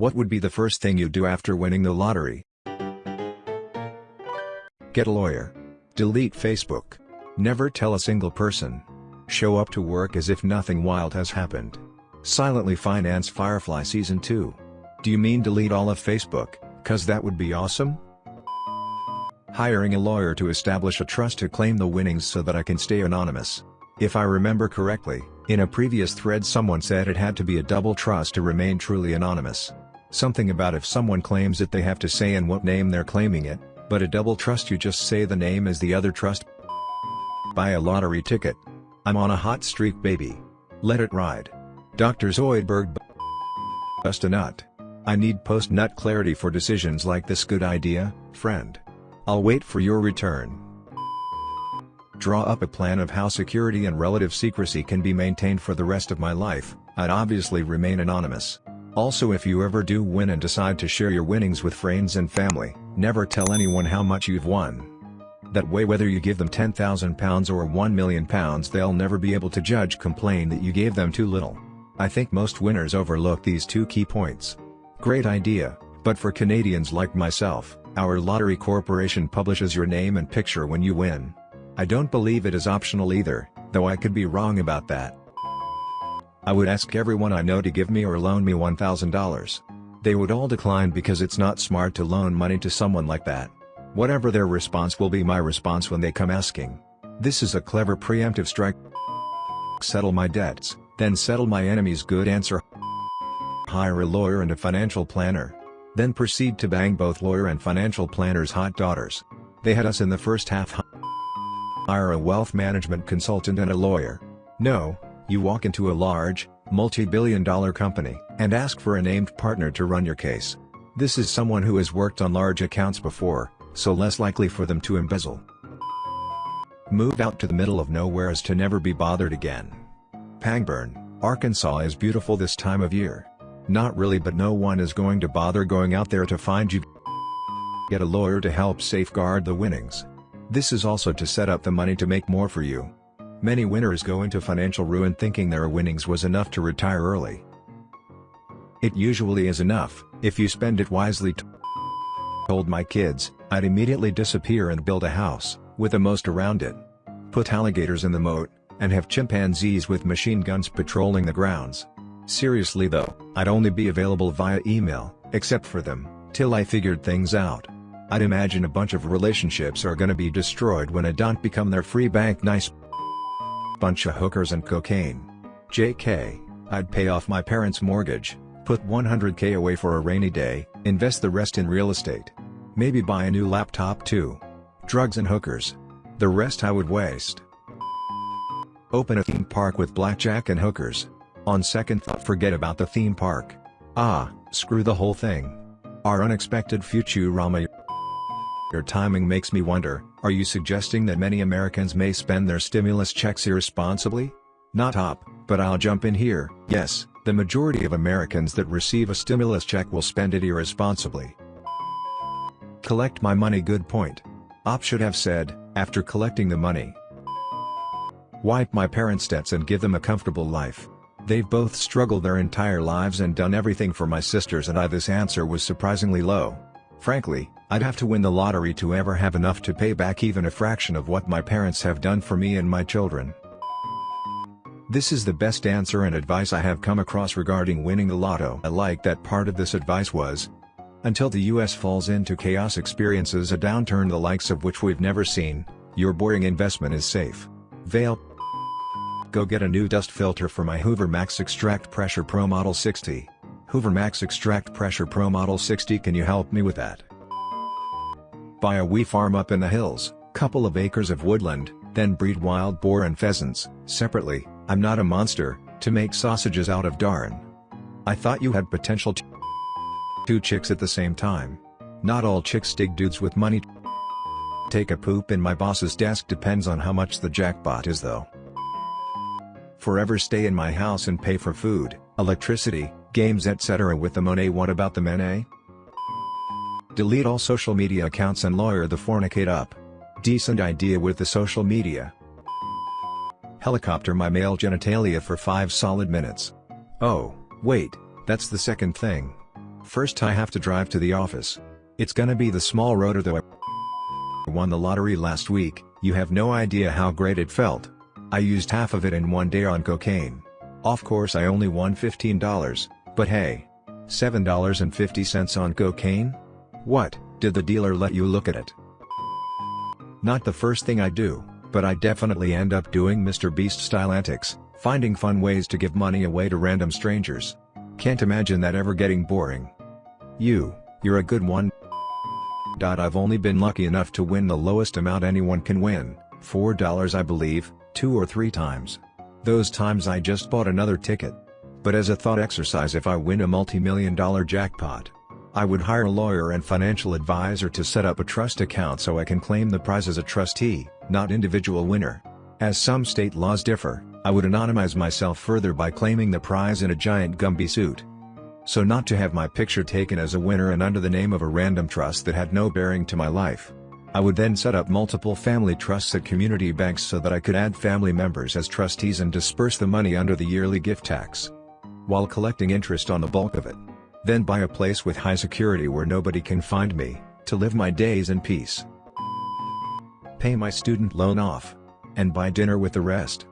What would be the first thing you do after winning the lottery? Get a lawyer. Delete Facebook. Never tell a single person. Show up to work as if nothing wild has happened. Silently finance Firefly Season 2. Do you mean delete all of Facebook, cause that would be awesome? Hiring a lawyer to establish a trust to claim the winnings so that I can stay anonymous. If I remember correctly, in a previous thread someone said it had to be a double trust to remain truly anonymous. Something about if someone claims it they have to say in what name they're claiming it, but a double trust you just say the name as the other trust. Buy a lottery ticket. I'm on a hot streak baby. Let it ride. Dr. Zoidberg Bust a nut. I need post-nut clarity for decisions like this good idea, friend. I'll wait for your return. Draw up a plan of how security and relative secrecy can be maintained for the rest of my life, I'd obviously remain anonymous. Also if you ever do win and decide to share your winnings with friends and family, never tell anyone how much you've won. That way whether you give them £10,000 or £1 million they'll never be able to judge complain that you gave them too little. I think most winners overlook these two key points. Great idea, but for Canadians like myself, our lottery corporation publishes your name and picture when you win. I don't believe it is optional either, though I could be wrong about that. I would ask everyone I know to give me or loan me $1,000. They would all decline because it's not smart to loan money to someone like that. Whatever their response will be my response when they come asking. This is a clever preemptive strike. Settle my debts, then settle my enemies good answer. Hire a lawyer and a financial planner. Then proceed to bang both lawyer and financial planner's hot daughters. They had us in the first half. Hire a wealth management consultant and a lawyer. No, you walk into a large, multi-billion dollar company, and ask for a named partner to run your case. This is someone who has worked on large accounts before, so less likely for them to embezzle. Move out to the middle of nowhere as to never be bothered again. Pangburn, Arkansas is beautiful this time of year. Not really but no one is going to bother going out there to find you. Get a lawyer to help safeguard the winnings. This is also to set up the money to make more for you. Many winners go into financial ruin thinking their winnings was enough to retire early. It usually is enough, if you spend it wisely told my kids, I'd immediately disappear and build a house, with a most around it. Put alligators in the moat, and have chimpanzees with machine guns patrolling the grounds. Seriously though, I'd only be available via email, except for them, till I figured things out. I'd imagine a bunch of relationships are gonna be destroyed when I don't become their free bank nice bunch of hookers and cocaine. JK, I'd pay off my parents' mortgage, put 100k away for a rainy day, invest the rest in real estate. Maybe buy a new laptop too. Drugs and hookers. The rest I would waste. Open a theme park with blackjack and hookers. On second thought forget about the theme park. Ah, screw the whole thing. Our unexpected future, Futurama Your timing makes me wonder, are you suggesting that many Americans may spend their stimulus checks irresponsibly? Not up, but I'll jump in here, yes, the majority of Americans that receive a stimulus check will spend it irresponsibly. Collect my money good point. Op should have said, after collecting the money. Wipe my parents' debts and give them a comfortable life. They've both struggled their entire lives and done everything for my sisters and I this answer was surprisingly low. Frankly, I'd have to win the lottery to ever have enough to pay back even a fraction of what my parents have done for me and my children. This is the best answer and advice I have come across regarding winning the lotto. I like that part of this advice was, until the US falls into chaos experiences a downturn the likes of which we've never seen, your boring investment is safe. Vale Go get a new dust filter for my Hoover Max Extract Pressure Pro Model 60. Hoover Max Extract Pressure Pro Model 60 can you help me with that? Buy a wee farm up in the hills, couple of acres of woodland, then breed wild boar and pheasants, separately, I'm not a monster, to make sausages out of darn. I thought you had potential to two chicks at the same time. Not all chicks dig dudes with money Take a poop in my boss's desk depends on how much the jackpot is though. Forever stay in my house and pay for food, electricity, games etc. with the money what about the money? Delete all social media accounts and lawyer the fornicate up. Decent idea with the social media. Helicopter my male genitalia for 5 solid minutes. Oh, wait, that's the second thing. First I have to drive to the office. It's gonna be the small rotor though I won the lottery last week, you have no idea how great it felt. I used half of it in one day on cocaine. Of course I only won $15, but hey. $7.50 on cocaine? What, did the dealer let you look at it? Not the first thing I do, but I definitely end up doing Mr. Beast style antics, finding fun ways to give money away to random strangers. Can't imagine that ever getting boring. You, you're a good one. I've only been lucky enough to win the lowest amount anyone can win, $4 I believe, two or three times. Those times I just bought another ticket. But as a thought exercise if I win a multi-million dollar jackpot, I would hire a lawyer and financial advisor to set up a trust account so I can claim the prize as a trustee, not individual winner. As some state laws differ, I would anonymize myself further by claiming the prize in a giant Gumby suit so not to have my picture taken as a winner and under the name of a random trust that had no bearing to my life. I would then set up multiple family trusts at community banks so that I could add family members as trustees and disperse the money under the yearly gift tax. While collecting interest on the bulk of it. Then buy a place with high security where nobody can find me, to live my days in peace. Pay my student loan off. And buy dinner with the rest.